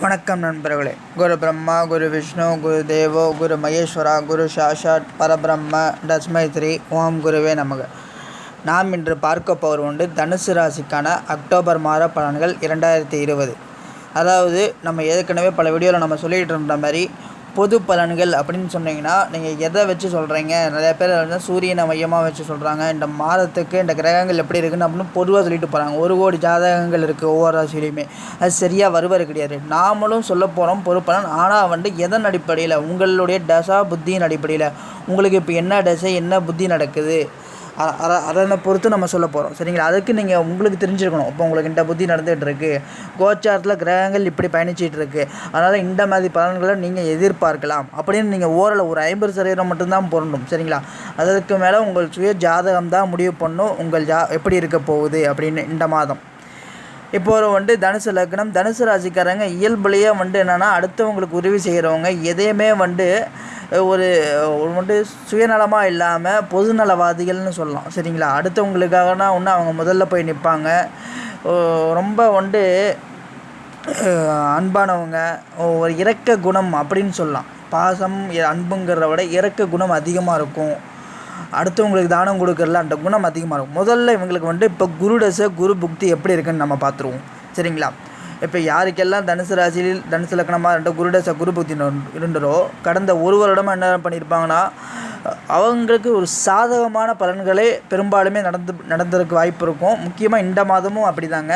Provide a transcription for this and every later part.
வணக்கம் நண்பர்களே. குரு பிரம்மா குரு விஷ்ணு குரு தேவோ குரு மகேஸ்வரா குரு சாஷாட் பரபிரம்ம தஸ்மை ஸ்ரீ ஓம் குருவே நமக. நாம் இன்று பார்க்க போவது உண்டு. தனுசு ராசிக்கான அக்டோபர் மாத பலன்கள் இரண்டாயிரத்தி இருபது. அதாவது நம்ம ஏற்கனவே பல வீடியோவில் நம்ம சொல்லிகிட்டு இருந்த மாதிரி பொது பலன்கள் அப்படின்னு சொன்னீங்கன்னா நீங்கள் எதை வச்சு சொல்கிறீங்க நிறைய பேர் வந்து சூரியனை மையமாக வச்சு சொல்கிறாங்க இந்த மாதத்துக்கு இந்த கிரகங்கள் எப்படி இருக்குன்னு அப்படின்னு பொதுவாக சொல்லிட்டு போகிறாங்க ஒரு கோடி ஜாதகங்கள் இருக்குது ஒவ்வொரு ராசிலையுமே அது சரியாக வருவது கிடையாது. நாமளும் சொல்ல போகிறோம் பொது பலன். ஆனால் வந்து எதன் அடிப்படையில்? உங்களுடைய தசா புத்தியின் அடிப்படையில். உங்களுக்கு இப்போ என்ன தசை என்ன புத்தி நடக்குது? அத- அதனை பொறுத்து நம்ம சொல்ல போகிறோம் சரிங்களா? அதுக்கு நீங்கள் உங்களுக்கு தெரிஞ்சிருக்கணும். இப்போ உங்களுக்கு இந்த புத்தி நடந்துகிட்டு இருக்கு. கோச்சாரத்தில் கிரகங்கள் இப்படி பயணிச்சிட்டு இருக்கு. அதனால் இந்த மாதிரி பலன்களை நீங்கள் எதிர்பார்க்கலாம். அப்படின்னு நீங்கள் ஓரளவு ஒரு ஐம்பது சதவீதம் மட்டும்தான் பொருண்டும் சரிங்களா? அதற்கு மேலே உங்கள் சுய ஜாதகம் தான் முடிவு பண்ணும். உங்கள் ஜா எப்படி இருக்க போகுது அப்படின்னு இந்த மாதம். இப்போ ஒரு வந்து தனுசு லக்னம். தனுசு ராசிக்காரங்க இயல்புலேயே வந்து என்னென்னா அடுத்தவங்களுக்கு உதவி செய்கிறவங்க எதையுமே வந்து ஒரு ஒரு சுயநலமாக இல்லாமல் பொதுநலவாதிகள்னு சொல்லலாம். சரிங்களா? அடுத்தவங்களுக்காகனா ஒன்று அவங்க முதல்ல போய் நிற்பாங்க ரொம்ப வந்து அன்பானவங்க. ஒரு இரக்க குணம் அப்படின்னு சொல்லலாம். பாசம் அன்புங்கிறத விட இரக்க குணம் அதிகமாக இருக்கும். அடுத்தவங்களுக்கு தானம் கொடுக்கறதுல அந்த குணம் அதிகமாக இருக்கும். முதல்ல இவங்களுக்கு வந்து இப்போ குரு தசை குரு புக்தி எப்படி இருக்குன்னு நம்ம பார்த்துருவோம். சரிங்களா? இப்போ யாருக்கெல்லாம் தனுசு ராசியில் தனுசு லக்னமாக இருந்த குருடச குரு பக்தி இருந்தரோ கடந்த ஒரு வருடமாக என்ன பண்ணியிருப்பாங்கன்னா அவங்களுக்கு ஒரு சாதகமான பலன்களே பெரும்பாலுமே நடந்து நடந்ததுக்கு வாய்ப்பு இருக்கும். முக்கியமாக இந்த மாதமும் அப்படிதாங்க.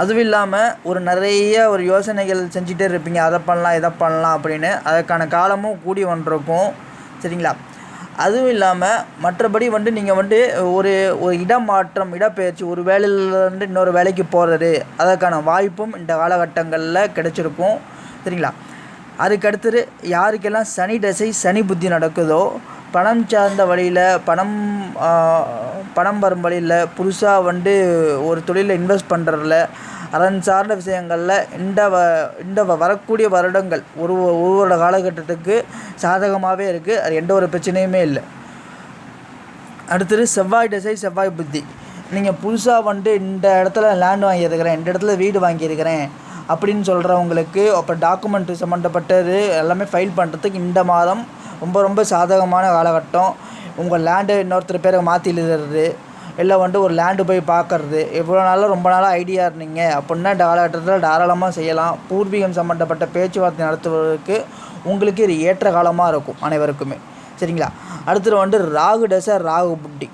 அதுவும் இல்லாமல் ஒரு நிறைய ஒரு யோசனைகள் செஞ்சுட்டே இருப்பீங்க. அதை பண்ணலாம் இதை பண்ணலாம் அப்படின்னு. அதற்கான காலமும் கூடி ஒன்றிருக்கும் சரிங்களா? அதுவும் இல்லாமல் மற்றபடி வந்து நீங்கள் வந்து ஒரு ஒரு இடமாற்றம் இடப்பெயர்ச்சி ஒரு வேலையிலேருந்து இன்னொரு வேலைக்கு போகிறது அதற்கான வாய்ப்பும் இந்த காலகட்டங்களில் கிடச்சிருக்கும். சரிங்களா? அதுக்கடுத்தது யாருக்கெல்லாம் சனி தசை சனி புத்தி நடக்குதோ பணம் சார்ந்த வழியில் பணம் பணம் வரும் வழியில் புதுசாக வந்து ஒரு தொழிலில் இன்வெஸ்ட் பண்ணுறதுல அதன் சார்ந்த விஷயங்களில் இந்த வ இந்த வரக்கூடிய வருடங்கள் ஒரு ஒரு வருட காலகட்டத்துக்கு சாதகமாகவே இருக்குது அது எந்த ஒரு பிரச்சனையுமே இல்லை. அடுத்தது செவ்வாய் திசை செவ்வாய் புத்தி. நீங்கள் புதுசாக வந்துட்டு இந்த இடத்துல லேண்ட் வாங்கியிருக்கிறேன் இந்த இடத்துல வீடு வாங்கியிருக்கிறேன் அப்படின்னு சொல்கிறவங்களுக்கு அப்போ டாக்குமெண்ட் சம்மந்தப்பட்டது எல்லாமே ஃபைல் பண்ணுறதுக்கு இந்த மாதம் ரொம்ப ரொம்ப சாதகமான காலகட்டம். உங்கள் லேண்டை இன்னொருத்தர் பேரை மாற்றி எழுதுறது. இல்லை வந்துட்டு ஒரு லேண்டு போய் பார்க்கறது. எவ்வளோ நாளாக ரொம்ப நாளாக ஐடியா இருந்தீங்க. அப்படின்னா காலகட்டத்தில் தாராளமாக செய்யலாம். பூர்வீகம் சம்மந்தப்பட்ட பேச்சுவார்த்தை நடத்துவதற்கு உங்களுக்கு இது ஏற்ற காலமாக இருக்கும் அனைவருக்குமே. சரிங்களா? அடுத்தது வந்து ராகு டச ராகு புட்டி.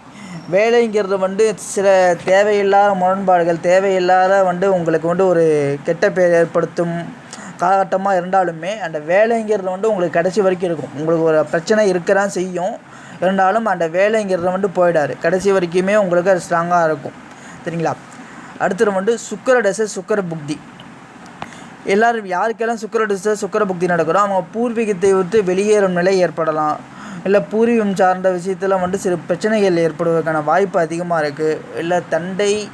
வேலைங்கிறது வந்து சில தேவையில்லாத முரண்பாடுகள் தேவையில்லாத வந்து உங்களுக்கு வந்து ஒரு கெட்ட பேர் ஏற்படுத்தும் காலகட்டமாக இருந்தாலுமே அந்த வேலைங்கிறது வந்து உங்களுக்கு கடைசி வரைக்கும் இருக்கும். உங்களுக்கு ஒரு பிரச்சனை இருக்க தான் செய்யும். இருந்தாலும் அந்த வேலைங்கிறத வந்து போயிடாது கடைசி வரைக்குமே உங்களுக்கு அது ஸ்ட்ராங்காக இருக்கும். சரிங்களா? அடுத்தது வந்து சுக்கர டச சுக்கர புக்தி. எல்லோரும் யாருக்கெல்லாம் சுக்கர திசை சுக்கர புக்தி நடக்கிறோ அவங்க பூர்வீகத்தை விட்டு வெளியேறும் நிலை ஏற்படலாம். இல்லை பூர்வீகம் சார்ந்த விஷயத்தில் வந்து சிறு பிரச்சனைகள் ஏற்படுவதற்கான வாய்ப்பு அதிகமாக இருக்குது இல்லை தந்தை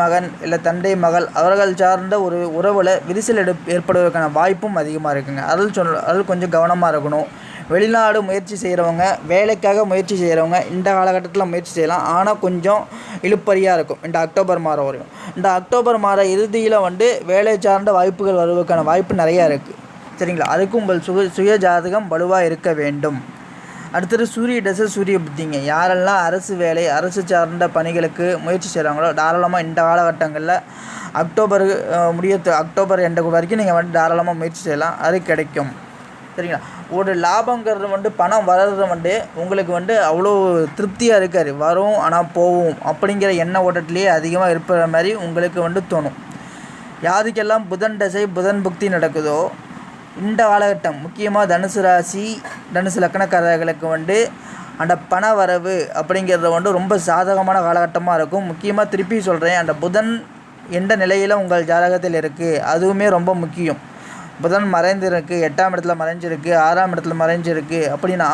மகன் இல்லை தந்தை மகள் அவர்கள் சார்ந்த ஒரு உறவில் விரிசல் எடு ஏற்படுவதற்கான வாய்ப்பும் அதிகமாக இருக்குங்க. அதில் சொல் அதில் கொஞ்சம் கவனமாக இருக்கணும். வெளிநாடு முயற்சி செய்கிறவங்க வேலைக்காக முயற்சி செய்கிறவங்க இந்த காலகட்டத்தில் முயற்சி செய்யலாம். ஆனால் கொஞ்சம் இழுப்பறியாக இருக்கும். இந்த அக்டோபர் மாதம் வரையும். இந்த அக்டோபர் மாத இறுதியில் வந்து வேலை சார்ந்த வாய்ப்புகள் வருவதற்கான வாய்ப்பு நிறையா இருக்குது சரிங்களா? அதுக்கும் உங்கள் சுய சுய ஜாதகம் வலுவாக இருக்க வேண்டும். அடுத்தது சூரிய தசை சூரிய புத்திங்க. யாரெல்லாம் அரசு வேலை அரசு சார்ந்த பணிகளுக்கு முயற்சி செய்கிறாங்களோ தாராளமாக இந்த காலகட்டங்களில் அக்டோபர் அஹ், முடிய அக்டோபர் எண்டு வரைக்கும் நீங்கள் வந்து தாராளமாக முயற்சி செய்யலாம். அது கிடைக்கும். சரிங்களா? ஒரு லாபங்கிறது வந்து பணம் வர்றது வந்து உங்களுக்கு வந்து அவ்வளோ திருப்தியாக இருக்காது. வரும் ஆனால் போகும் அப்படிங்கிற எண்ண ஓட்டத்திலேயே அதிகமாக இருக்கிற மாதிரி உங்களுக்கு வந்து தோணும். யாருக்கெல்லாம் புதன் தசை புதன் புக்தி நடக்குதோ இந்த காலகட்டம் முக்கியமாக தனுசு ராசி தனுசு லக்கணக்காரர்களுக்கு வந்து அந்த பண வரவு அப்படிங்கிறத வந்து ரொம்ப சாதகமான காலகட்டமாக இருக்கும். முக்கியமாக திருப்பி சொல்கிறேன் அந்த புதன் எந்த நிலையில் உங்கள் ஜாதகத்தில் இருக்குது அதுவுமே ரொம்ப முக்கியம். புதன் மறைந்திருக்கு எட்டாம் இடத்துல மறைஞ்சிருக்கு ஆறாம் இடத்துல மறைஞ்சிருக்கு அப்படின்னா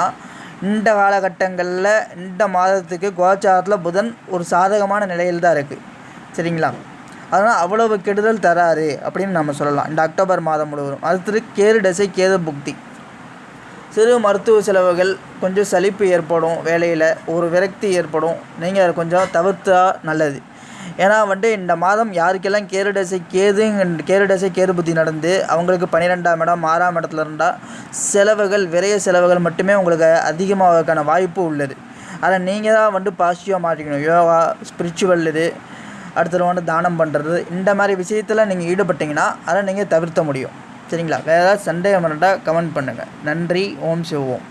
இந்த காலகட்டங்களில் இந்த மாதத்துக்கு கோச்சாரத்தில் புதன் ஒரு சாதகமான நிலையில் தான் இருக்குது சரிங்களா? அதனால் அவ்வளவு கெடுதல் தராரு அப்படின்னு நம்ம சொல்லலாம். இந்த அக்டோபர் மாதம் முழுவதும். அடுத்தது கேது தசை கேது புக்தி. சிறு மருத்துவ செலவுகள் கொஞ்சம் சலிப்பு ஏற்படும் வேலையில் ஒரு விரக்தி ஏற்படும். நீங்கள் அதை கொஞ்சம் தவிர்த்தா நல்லது. ஏன்னா வந்துட்டு இந்த மாதம் யாருக்கெல்லாம் கேருடசை கேது கேருடசை கேது புத்தி நடந்து அவங்களுக்கு பன்னிரெண்டாம் இடம் ஆறாம் இடத்துல இருந்தால் செலவுகள் விரைய செலவுகள் மட்டுமே உங்களுக்கு அதிகமாகக்கான வாய்ப்பு உள்ளது. அதை நீங்கள் தான் வந்து பாசிட்டிவாக மாற்றிக்கணும். யோகா ஸ்பிரிச்சுவல் இது அடுத்தது வந்து தானம் பண்ணுறது இந்த மாதிரி விஷயத்தில் நீங்கள் ஈடுபட்டிங்கன்னா அதை நீங்கள் தவிர்த்த முடியும். சரிங்களா? வேறு ஏதாவது சந்தேகம் இருந்தால் கமெண்ட் பண்ணுங்கள் நன்றி. ஓம் சிவோம்